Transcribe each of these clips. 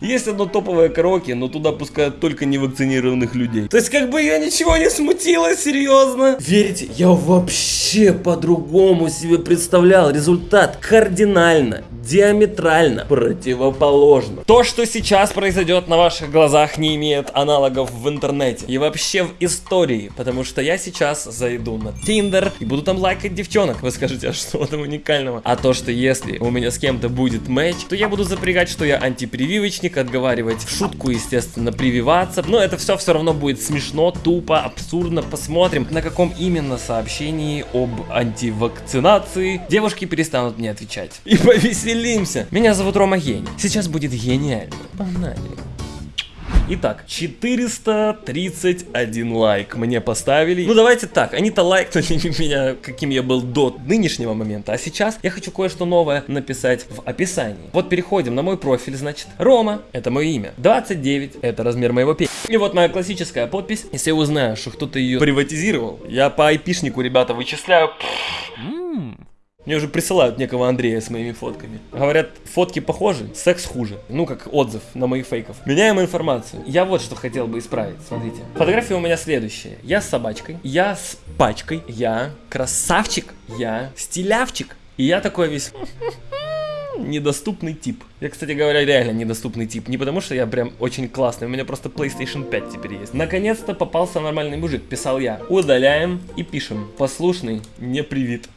Есть одно топовое караоке, но туда пускают только невакцинированных людей. То есть как бы я ничего не смутило, серьезно. Верите, я вообще по-другому себе представлял. Результат кардинально, диаметрально противоположно. То, что сейчас произойдет на ваших глазах, не имеет аналогов в интернете и вообще в истории, потому что я сейчас зайду на Тиндер и буду там лайкать девчонок. Вы скажете, а что там уникального? А то, что если у меня с кем-то будет матч, то я буду запрягать, что я антипрививочник, отговаривать в шутку, естественно, прививаться. Но это все все равно будет смешно, тупо, абсурдно. Посмотрим, на каком именно сообщении об антивакцинации девушки перестанут мне отвечать. И повеселимся. Меня зовут Рома Гений. Сейчас будет гениально. Погнали. Итак, 431 лайк мне поставили. Ну давайте так, они-то лайкнули меня, каким я был до нынешнего момента. А сейчас я хочу кое-что новое написать в описании. Вот переходим на мой профиль, значит. Рома, это мое имя. 29, это размер моего пи. И вот моя классическая подпись. Если я узнаю, что кто-то ее приватизировал, я по айпишнику, ребята, вычисляю. Мне уже присылают некого Андрея с моими фотками. Говорят, фотки похожи, секс хуже. Ну, как отзыв на моих фейков. Меняем информацию. Я вот что хотел бы исправить. Смотрите. Фотография у меня следующая. Я с собачкой, я с пачкой, я красавчик, я стилявчик. И я такой весь недоступный тип. Я, кстати говоря, реально недоступный тип. Не потому, что я прям очень классный, у меня просто PlayStation 5 теперь есть. Наконец-то попался нормальный мужик, писал я. Удаляем и пишем. Послушный, не привит.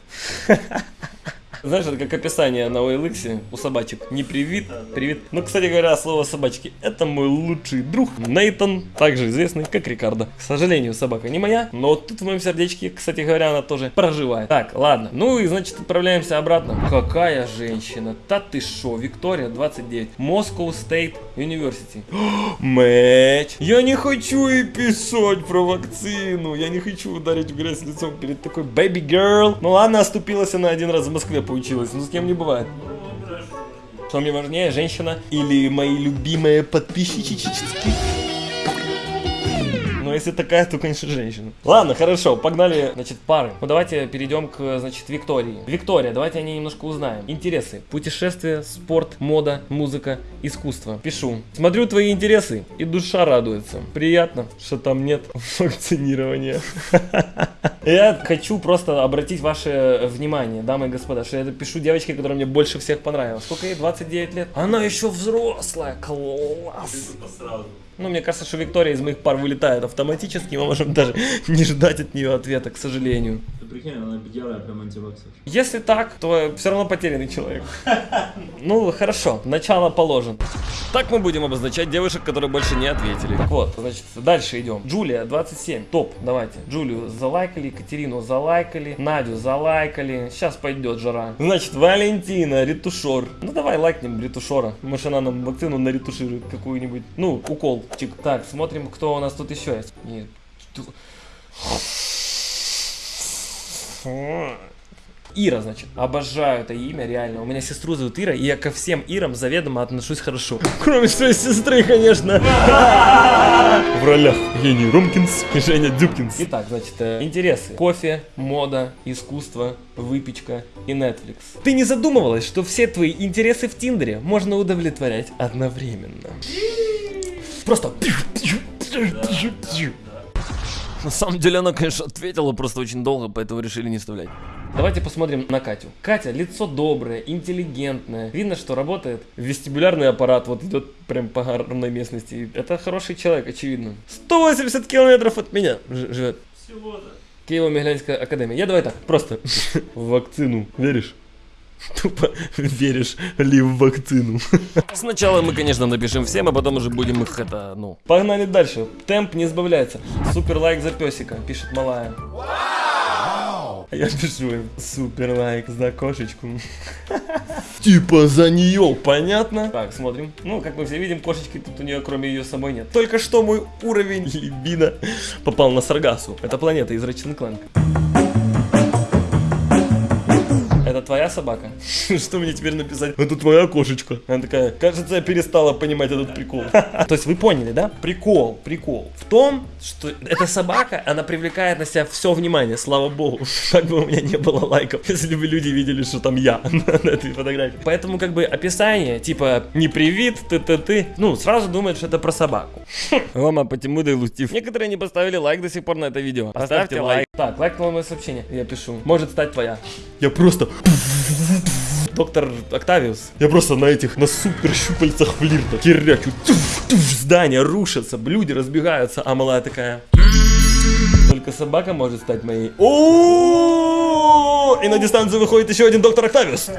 Знаешь, это как описание на OLX у собачек. Не привит, привит. Ну, кстати говоря, слово собачки. Это мой лучший друг Нейтан, также известный как Рикардо. К сожалению, собака не моя, но тут в моем сердечке, кстати говоря, она тоже проживает. Так, ладно. Ну и, значит, отправляемся обратно. Какая женщина? Та ты шо? Виктория, 29. Moscow State University. Мэч. Я не хочу и писать про вакцину. Я не хочу ударить в грязь лицом перед такой baby girl. Ну ладно, оступилась она один раз в Москве получилось, ну с кем не бывает. Что мне важнее, женщина или мои любимые подписчики? Если такая, то, конечно, женщина. Ладно, хорошо, погнали, значит, пары. Ну, давайте перейдем к, значит, Виктории. Виктория, давайте о ней немножко узнаем. Интересы. Путешествия, спорт, мода, музыка, искусство. Пишу. Смотрю твои интересы, и душа радуется. Приятно, что там нет вакцинирования. Я хочу просто обратить ваше внимание, дамы и господа, что я это пишу девочке, которая мне больше всех понравилась. Сколько ей? 29 лет? Она еще взрослая. Класс. Ну, мне кажется, что Виктория из моих пар вылетает автоматически, мы можем даже не ждать от нее ответа, к сожалению. Прикинь, она белая, прям антиваксер. Если так, то все равно потерянный человек. Ну, хорошо, начало положен. Так мы будем обозначать девушек, которые больше не ответили. Так вот, значит, дальше идем. Джулия, 27, топ, давайте. Джулию залайкали, Екатерину залайкали, Надю залайкали. Сейчас пойдет жара. Значит, Валентина, ретушор. Ну, давай лайкнем ретушора. Может, она нам вакцину наретуширует какую-нибудь. Ну, укол. Чик. Так, смотрим, кто у нас тут еще есть. Нет. Ира, значит. Обожаю это имя, реально. У меня сестру зовут Ира, и я ко всем Ирам заведомо отношусь хорошо. Кроме своей сестры, конечно. В ролях Евгений Ромкинс и Женя Дюбкинс. Итак, значит, э, интересы. Кофе, мода, искусство, выпечка и Netflix. Ты не задумывалась, что все твои интересы в Тиндере можно удовлетворять одновременно? Просто... На самом деле она, конечно, ответила просто очень долго, поэтому решили не вставлять. Давайте посмотрим на Катю. Катя лицо доброе, интеллигентное. Видно, что работает вестибулярный аппарат, вот идет прям по горной местности. Это хороший человек, очевидно. 180 километров от меня живет. Всего-то. Киево-Миглянская академия. Я давай так, просто в вакцину. Веришь? Тупо веришь ли в вакцину? Сначала мы, конечно, напишем всем, а потом уже будем их это, ну. Погнали дальше. Темп не сбавляется. Супер лайк за песика, пишет малая. А я пишу им супер лайк за кошечку. Типа за нее, понятно? Так, смотрим. Ну, как мы все видим, кошечки тут у нее кроме ее самой нет. Только что мой уровень либидо попал на Саргасу. Это планета из Clank. Это твоя собака? Что мне теперь написать? Это твоя кошечка. Она такая, кажется, я перестала понимать этот прикол. То есть вы поняли, да? Прикол, прикол. В том, что эта собака, она привлекает на себя все внимание, слава богу. Так бы у меня не было лайков, если бы люди видели, что там я на этой фотографии. Поэтому как бы описание, типа, не привит, ты-ты-ты, ну, сразу думают, что это про собаку. Рома, почему ты лустив? Некоторые не поставили лайк до сих пор на это видео. Поставьте лайк. Так, лайк на мое сообщение. Я пишу. Может стать твоя. Я просто... Доктор Октавиус. Я просто на этих, на супер щупальцах флирта туф, здания рушатся, люди разбегаются, а малая такая... Только собака может стать моей. О, И на дистанцию выходит еще один доктор Октавиус.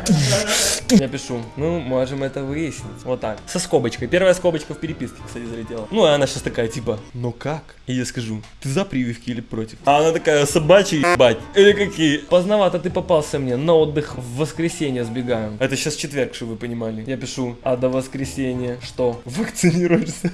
Я пишу, ну, можем это выяснить. Вот так. Со скобочкой. Первая скобочка в переписке, кстати, залетела. Ну, и она сейчас такая, типа, ну как? И я скажу, ты за прививки или против? А она такая, собачий ебать. Или какие? Поздновато ты попался мне. На отдых в воскресенье сбегаем. Это сейчас четверг, чтобы вы понимали. Я пишу, а до воскресенья что? Вакцинируешься?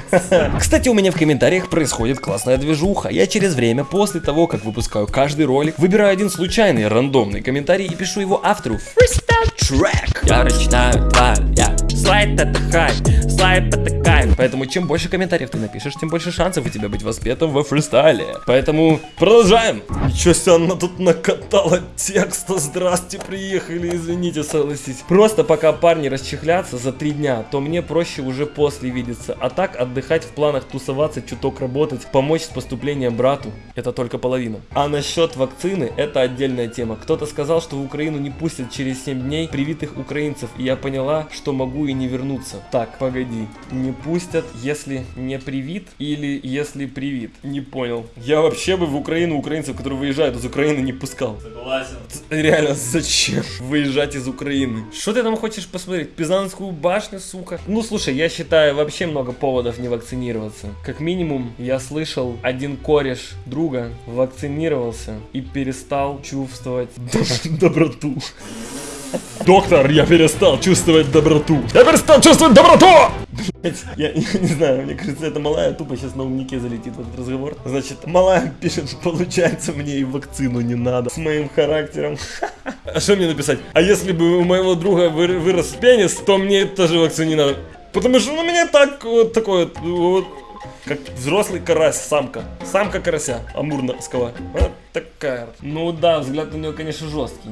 Кстати, у меня в комментариях происходит классная движуха. Я через время, после того, как выпускаю каждый ролик, выбираю один случайный, рандомный комментарий и пишу его автору Freestyle Track. Я читаю два, я слайд это хай, слайд это кайф. Поэтому чем больше комментариев ты напишешь, тем больше шансов у тебя быть воспетым во фристайле. Поэтому продолжаем. Ничего себе, она тут накатала текста. Здрасте, приехали, извините, согласитесь. Просто пока парни расчехлятся за три дня, то мне проще уже после видеться. А так отдыхать в планах тусоваться, чуток работать, помочь с поступлением брату, это только половина. А насчет вакцины, это отдельная тема. Кто-то сказал, что в Украину не пустят через 7 дней привитых украинцев, и я поняла, что могу и не вернуться. Так, погоди, не пустят, если не привит или если привит? Не понял. Я вообще бы в Украину украинцев, которые выезжают из Украины, не пускал. Согласен. Реально, зачем выезжать из Украины? Что ты там хочешь посмотреть? Пизанскую башню, сука? Ну, слушай, я считаю вообще много поводов не вакцинироваться. Как минимум, я слышал, один кореш друга вакцинировался и перестал чувствовать доб- доброту. Доктор, я перестал чувствовать доброту. Я перестал чувствовать доброту! Я, не знаю, мне кажется, это малая тупо сейчас на умнике залетит в этот разговор. Значит, малая пишет, получается, мне и вакцину не надо. С моим характером. А что мне написать? А если бы у моего друга вы- вырос пенис, то мне тоже вакцину не надо. Потому что у меня так вот такой вот, как взрослый карась, самка. Самка карася, амурского. Вот такая. Ну да, взгляд у нее, конечно, жесткий.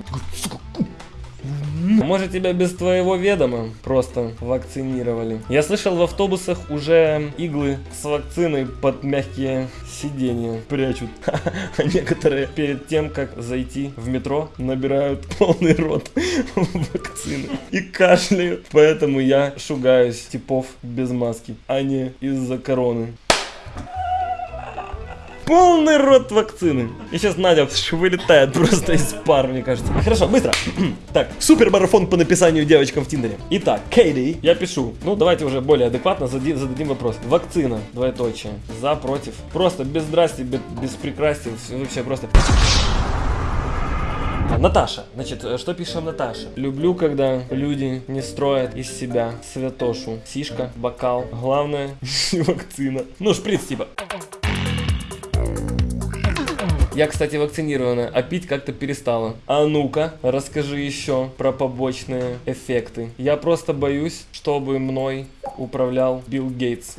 Может тебя без твоего ведома просто вакцинировали. Я слышал, в автобусах уже иглы с вакциной под мягкие сиденья прячут. А некоторые перед тем, как зайти в метро, набирают полный рот вакцины и кашляют. Поэтому я шугаюсь типов без маски, а не из-за короны. Полный рот вакцины. И сейчас Надя вылетает просто из пар, мне кажется. Хорошо, быстро. так, супер марафон по написанию девочкам в Тиндере. Итак, Кейди, я пишу. Ну, давайте уже более адекватно зади- зададим вопрос. Вакцина, двоеточие. За, против. Просто без здрасти, без, без прекрасти. Вообще просто... Наташа, значит, э, что пишем Наташа? Люблю, когда люди не строят из себя святошу. Сишка, бокал. Главное, вакцина. Ну, шприц типа. Я, кстати, вакцинирована, а пить как-то перестала. А ну-ка, расскажи еще про побочные эффекты. Я просто боюсь, чтобы мной управлял Билл Гейтс.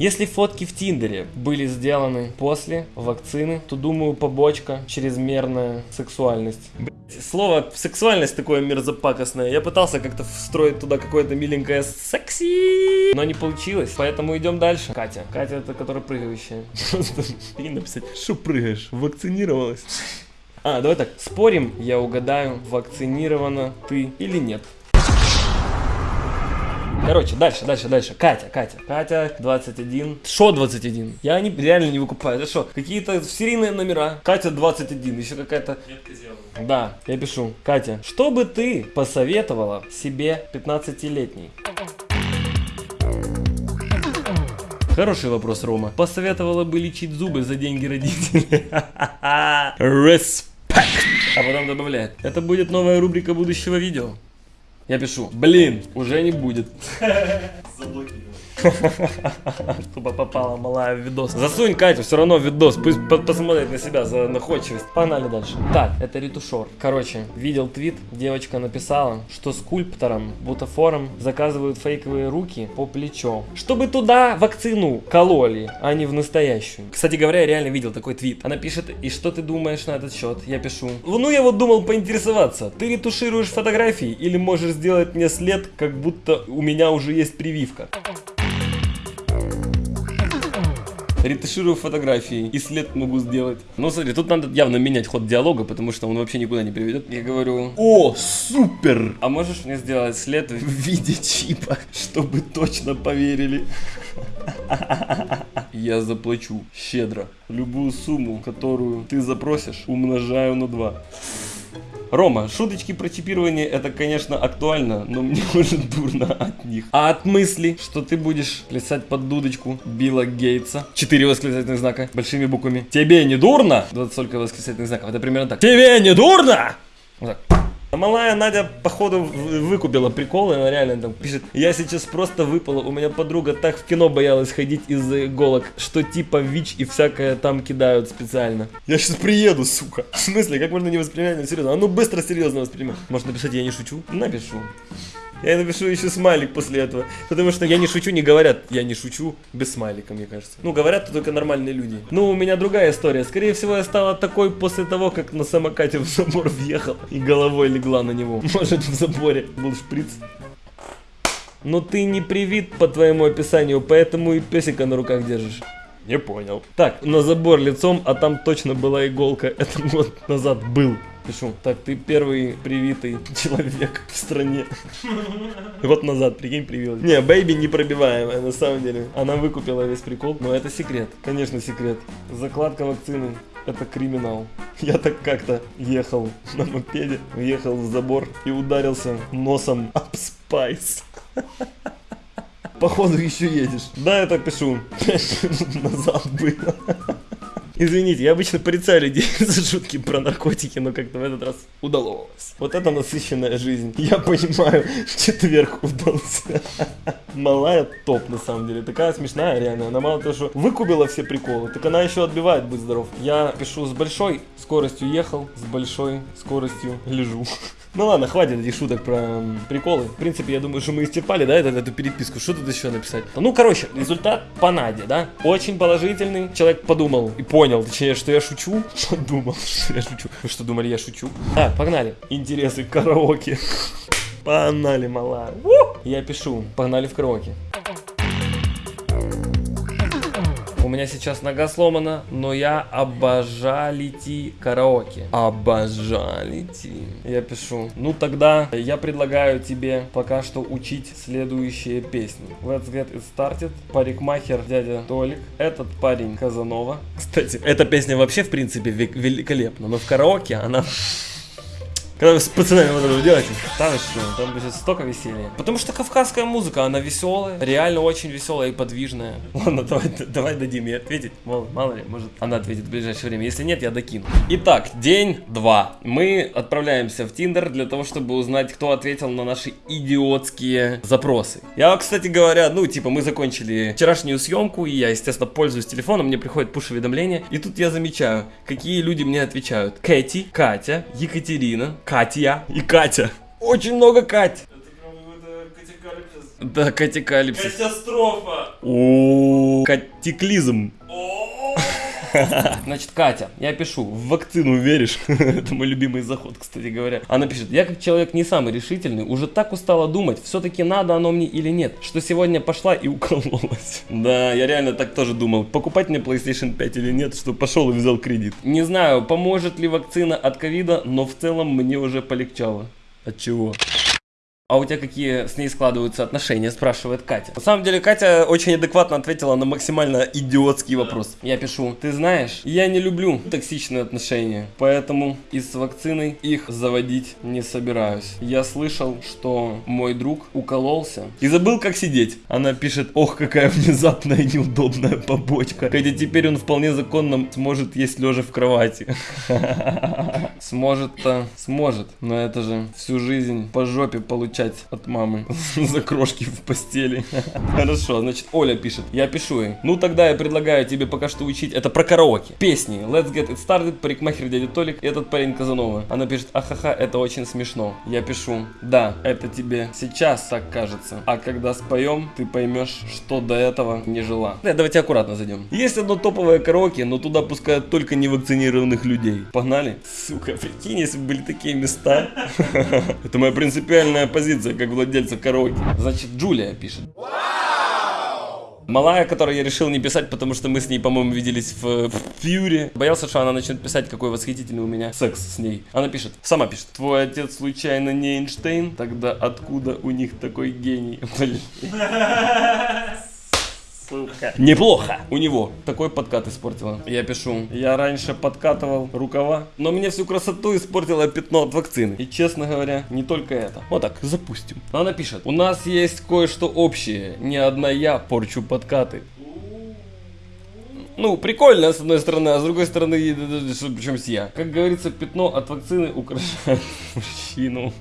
Если фотки в Тиндере были сделаны после вакцины, то думаю побочка чрезмерная сексуальность. Блядь, Слово сексуальность такое мерзопакостное. Я пытался как-то встроить туда какое-то миленькое секси, но не получилось. Поэтому идем дальше. Катя. Катя это которая прыгающая. Просто и написать, что прыгаешь? Вакцинировалась? А, давай так. Спорим, я угадаю, вакцинирована ты или нет. Короче, дальше, дальше, дальше. Катя, Катя. Катя, 21. Шо 21? Я не, реально не выкупаю. Это что? Какие-то серийные номера. Катя 21. Еще какая-то... Да, я пишу. Катя, что бы ты посоветовала себе 15-летней? Хороший вопрос, Рома. Посоветовала бы лечить зубы за деньги родителей. Респект. А потом добавляет. Это будет новая рубрика будущего видео. Я пишу, блин, уже не будет. Заблокировал. Тупо попала малая в видос. Засунь Катю все равно видос, пусть по- посмотрит на себя за находчивость. Погнали дальше. Так, это ретушер. Короче, видел твит, девочка написала, что скульпторам, бутафорам заказывают фейковые руки по плечо. Чтобы туда вакцину кололи, а не в настоящую. Кстати говоря, я реально видел такой твит. Она пишет, и что ты думаешь на этот счет? Я пишу. Ну, я вот думал поинтересоваться. Ты ретушируешь фотографии или можешь сделать мне след, как будто у меня уже есть прививка? Ретуширую фотографии и след могу сделать. Ну, смотри, тут надо явно менять ход диалога, потому что он вообще никуда не приведет. Я говорю, о, супер! А можешь мне сделать след в виде чипа, чтобы точно поверили? Я заплачу щедро. Любую сумму, которую ты запросишь, умножаю на 2. Рома, шуточки про чипирование это, конечно, актуально, но мне уже дурно от них. А от мысли, что ты будешь плясать под дудочку Билла Гейтса, четыре восклицательных знака большими буквами. Тебе не дурно? 20 только восклицательных знаков. Это примерно так. Тебе не дурно? Вот так. Малая Надя, походу, выкупила приколы, она реально там пишет, я сейчас просто выпала, у меня подруга так в кино боялась ходить из-за иголок, что типа ВИЧ и всякое там кидают специально. Я сейчас приеду, сука. В смысле, как можно не воспринимать это серьезно? А ну быстро серьезно воспринимай. Может написать, я не шучу? Напишу. Я напишу еще смайлик после этого. Потому что я не шучу, не говорят, я не шучу без смайлика, мне кажется. Ну, говорят то только нормальные люди. Ну, у меня другая история. Скорее всего, я стала такой после того, как на самокате в забор въехал и головой легла на него. Может, в заборе был шприц. Но ты не привит по твоему описанию, поэтому и песика на руках держишь. Не понял. Так, на забор лицом, а там точно была иголка. Это год назад был. Пишу. Так, ты первый привитый человек в стране. Год назад, прикинь, привилась. Не, Бэйби непробиваемая, на самом деле. Она выкупила весь прикол, но это секрет. Конечно, секрет. Закладка вакцины. Это криминал. Я так как-то ехал на мопеде, въехал в забор и ударился носом об спайс. Походу еще едешь. Да, я так пишу. Назад было. Извините, я обычно порицаю людей за шутки про наркотики, но как-то в этот раз удалось. Вот это насыщенная жизнь. Я понимаю, четверг удался. Малая топ, на самом деле. Такая смешная, реально. Она мало того, что выкупила все приколы, так она еще отбивает, будь здоров. Я пишу с большой скоростью ехал, с большой скоростью лежу. Ну ладно, хватит этих шуток про приколы. В принципе, я думаю, что мы исчерпали, да, эту, эту переписку. Что тут еще написать? Ну, короче, результат по Наде, да? Очень положительный. Человек подумал и понял, точнее, что я шучу. Подумал, что я шучу. Вы что, думали, я шучу? Так, погнали. Интересы караоке. Погнали, малая. У! Я пишу. Погнали в караоке. Меня сейчас нога сломана, но я обожаю идти караоке. Обожаю идти. Я пишу. Ну тогда я предлагаю тебе пока что учить следующие песни. Let's get it started. Парикмахер дядя Толик. Этот парень Казанова. Кстати, эта песня вообще в принципе ве- великолепна, но в караоке она когда вы с пацанами вот это делаете, там что, там будет столько веселья. Потому что кавказская музыка, она веселая, реально очень веселая и подвижная. Ладно, давай, давай дадим ей ответить. Мало, мало ли, может она ответит в ближайшее время. Если нет, я докину. Итак, день два. Мы отправляемся в Тиндер для того, чтобы узнать, кто ответил на наши идиотские запросы. Я, кстати говоря, ну, типа, мы закончили вчерашнюю съемку, и я, естественно, пользуюсь телефоном, мне приходит пуш-уведомление, и тут я замечаю, какие люди мне отвечают. Кэти, Катя, Екатерина, Катя и Катя. Очень много Кать. Да, катикалипсис. Катастрофа! О, катиклизм. Значит, Катя, я пишу, в вакцину веришь? Это мой любимый заход, кстати говоря. Она пишет, я как человек не самый решительный, уже так устала думать, все-таки надо оно мне или нет, что сегодня пошла и укололась. Да, я реально так тоже думал, покупать мне PlayStation 5 или нет, что пошел и взял кредит. Не знаю, поможет ли вакцина от ковида, но в целом мне уже полегчало. От чего? А у тебя какие с ней складываются отношения, спрашивает Катя. На самом деле, Катя очень адекватно ответила на максимально идиотский вопрос. Я пишу, ты знаешь, я не люблю токсичные отношения, поэтому и с вакциной их заводить не собираюсь. Я слышал, что мой друг укололся и забыл, как сидеть. Она пишет, ох, какая внезапная и неудобная побочка. Хотя теперь он вполне законно сможет есть лежа в кровати. Сможет-то, сможет, но это же всю жизнь по жопе получать получать от мамы за крошки в постели. Хорошо, значит, Оля пишет. Я пишу ей. Ну тогда я предлагаю тебе пока что учить. Это про караоке. Песни. Let's get it started. Парикмахер дядя Толик. Этот парень Казанова. Она пишет. Ахаха, это очень смешно. Я пишу. Да, это тебе сейчас так кажется. А когда споем, ты поймешь, что до этого не жила. Да, давайте аккуратно зайдем. Есть одно топовое караоке, но туда пускают только невакцинированных людей. Погнали? Сука, прикинь, если бы были такие места. Это моя принципиальная позиция, как владельца караоке. Значит, Джулия пишет. Малая, которой я решил не писать, потому что мы с ней, по-моему, виделись в, в Фьюре. Боялся, что она начнет писать, какой восхитительный у меня секс с ней. Она пишет, сама пишет, твой отец случайно не Эйнштейн? Тогда откуда у них такой гений? Блин. Сука. Неплохо. У него такой подкат испортила. Я пишу. Я раньше подкатывал рукава, но мне всю красоту испортило пятно от вакцины. И честно говоря, не только это. Вот так, запустим. Она пишет. У нас есть кое-что общее. Не одна я порчу подкаты. Ну, прикольно, с одной стороны, а с другой стороны, причем я. Как говорится, пятно от вакцины украшает мужчину.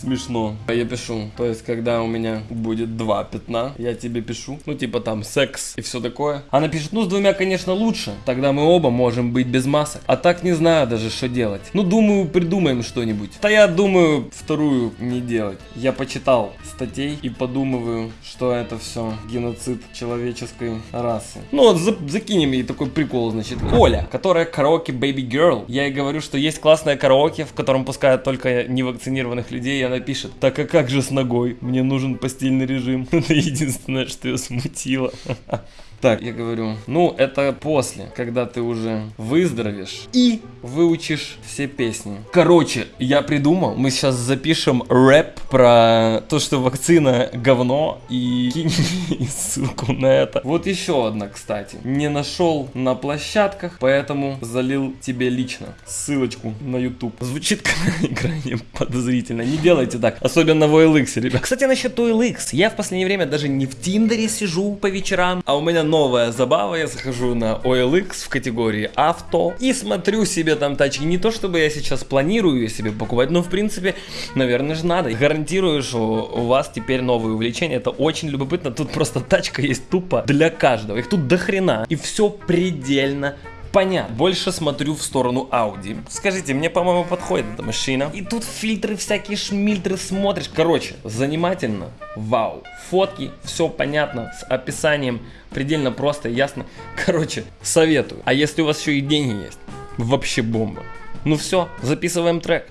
Смешно. Я пишу, то есть, когда у меня будет два пятна, я тебе пишу, ну, типа там секс и все такое. Она пишет, ну, с двумя, конечно, лучше, тогда мы оба можем быть без масок. А так не знаю даже, что делать. Ну, думаю, придумаем что-нибудь. Да я думаю, вторую не делать. Я почитал статей и подумываю, что это все геноцид человеческой расы. Ну, вот за закинем ей такой прикол, значит. Оля, которая караоке Baby Girl. Я ей говорю, что есть классное караоке, в котором пускают только невакцинированных людей, она пишет, так а как же с ногой? Мне нужен постельный режим. Это единственное, что ее смутило. Так, я говорю, ну это после, когда ты уже выздоровеешь и выучишь все песни. Короче, я придумал, мы сейчас запишем рэп про то, что вакцина говно и кинь ссылку на это. Вот еще одна, кстати. Не нашел на площадках, поэтому залил тебе лично ссылочку на YouTube. Звучит крайне подозрительно. Не делайте так, особенно в OLX, ребят. Кстати, насчет OLX. Я в последнее время даже не в Тиндере сижу по вечерам, а у меня новая забава, я захожу на OLX в категории авто и смотрю себе там тачки. Не то чтобы я сейчас планирую себе покупать, но в принципе, наверное же надо. Гарантирую, что у вас теперь новые увлечения, это очень любопытно. Тут просто тачка есть тупо для каждого. Их тут до хрена. И все предельно понятно. Больше смотрю в сторону Audi. Скажите, мне, по-моему, подходит эта машина. И тут фильтры всякие, шмильтры смотришь. Короче, занимательно. Вау. Фотки, все понятно, с описанием. Предельно просто, ясно. Короче, советую. А если у вас еще и деньги есть, вообще бомба. Ну все, записываем трек.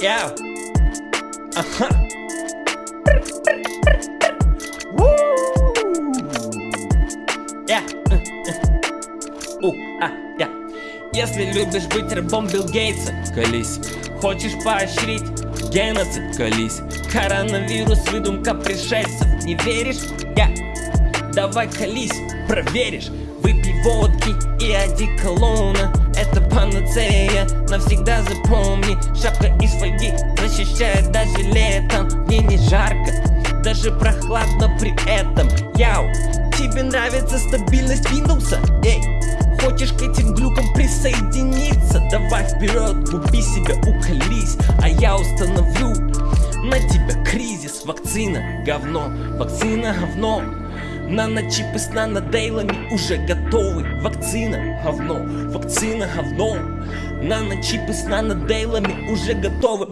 Yeah. Ага. Yeah. У, а, я. Если любишь быть рабом Билл Гейтса, колись. Хочешь поощрить геноцид, колись. Коронавирус, выдумка пришельцев, не веришь? Я. Давай колись, проверишь. Выпей водки и одеколона Это панацея, навсегда запомни Шапка из фольги защищает даже летом Мне не жарко, даже прохладно при этом Яу, тебе нравится стабильность Windows? Эй, хочешь к этим глюкам присоединиться? Давай вперед, купи себя, уколись. А я установлю на тебя кризис. Вакцина, говно, вакцина, говно. Наночипы с нанодейлами уже готовы. Вакцина, говно, вакцина, говно. Наночипы с нанодейлами уже готовы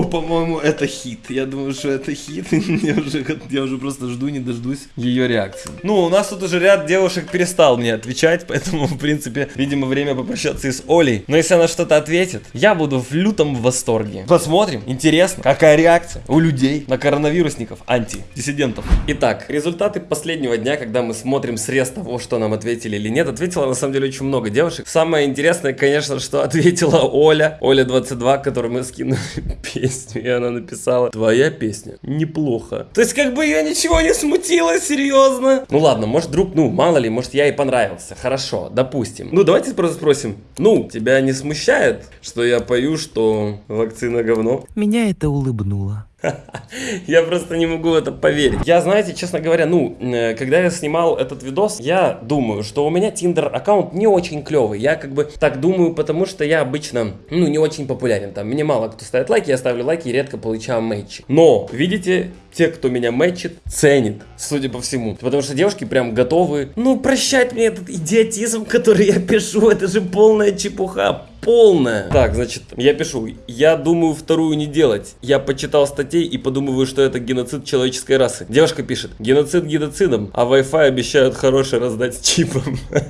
по-моему, это хит. Я думаю, что это хит. я, уже, я уже просто жду, не дождусь ее реакции. Ну, у нас тут уже ряд девушек перестал мне отвечать, поэтому, в принципе, видимо, время попрощаться и с Олей. Но если она что-то ответит, я буду в лютом восторге. Посмотрим. Интересно, какая реакция у людей на коронавирусников, антидиссидентов. Итак, результаты последнего дня, когда мы смотрим срез того, что нам ответили или нет, ответила на самом деле очень много девушек. Самое интересное, конечно, что ответила Оля. Оля 22, которую мы скинули песню, и она написала Твоя песня неплохо. То есть как бы ее ничего не смутило, серьезно. Ну ладно, может вдруг, ну мало ли, может я и понравился. Хорошо, допустим. Ну давайте просто спросим. Ну, тебя не смущает, что я пою, что вакцина говно? Меня это улыбнуло. Я просто не могу в это поверить. Я, знаете, честно говоря, ну, э, когда я снимал этот видос, я думаю, что у меня Tinder аккаунт не очень клевый. Я как бы так думаю, потому что я обычно, ну, не очень популярен. Там мне мало кто ставит лайки, я ставлю лайки и редко получаю матчи. Но, видите, те, кто меня мэтчит, ценит, судя по всему. Потому что девушки прям готовы, ну, прощать мне этот идиотизм, который я пишу, это же полная чепуха, полная. Так, значит, я пишу, я думаю вторую не делать. Я почитал статей и подумываю, что это геноцид человеческой расы. Девушка пишет, геноцид геноцидом, а Wi-Fi обещают хороший раздать с чипом.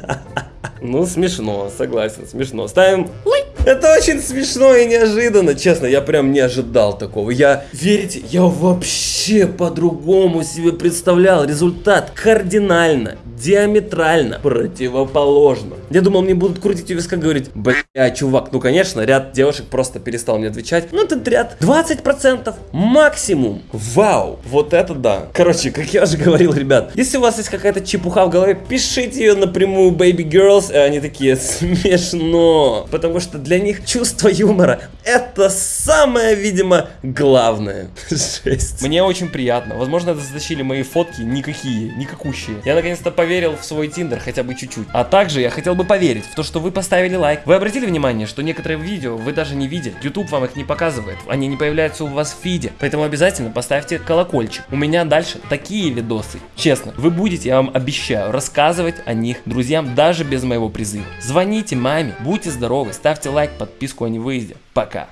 Ну, смешно, согласен, смешно. Ставим лайк. Это очень смешно и неожиданно, честно, я прям не ожидал такого. Я, верите, я вообще по-другому себе представлял результат кардинально, диаметрально противоположно. Я думал, мне будут крутить у виска говорить, бля, чувак, ну конечно, ряд девушек просто перестал мне отвечать. Ну этот ряд 20% максимум. Вау, вот это да. Короче, как я уже говорил, ребят, если у вас есть какая-то чепуха в голове, пишите ее напрямую, baby girls, и они такие, смешно. Потому что для них чувство юмора это самое, видимо, главное. Жесть. Мне очень приятно. Возможно, это затащили мои фотки никакие, никакущие. Я наконец-то поверил в свой тиндер хотя бы чуть-чуть. А также я хотел бы поверить в то, что вы поставили лайк. Вы обратили внимание, что некоторые видео вы даже не видели. YouTube вам их не показывает. Они не появляются у вас в фиде. Поэтому обязательно поставьте колокольчик. У меня дальше такие видосы. Честно, вы будете, я вам обещаю, рассказывать о них друзьям даже без моего призыва. Звоните маме, будьте здоровы, ставьте лайк, подписку о невыезде. Пока.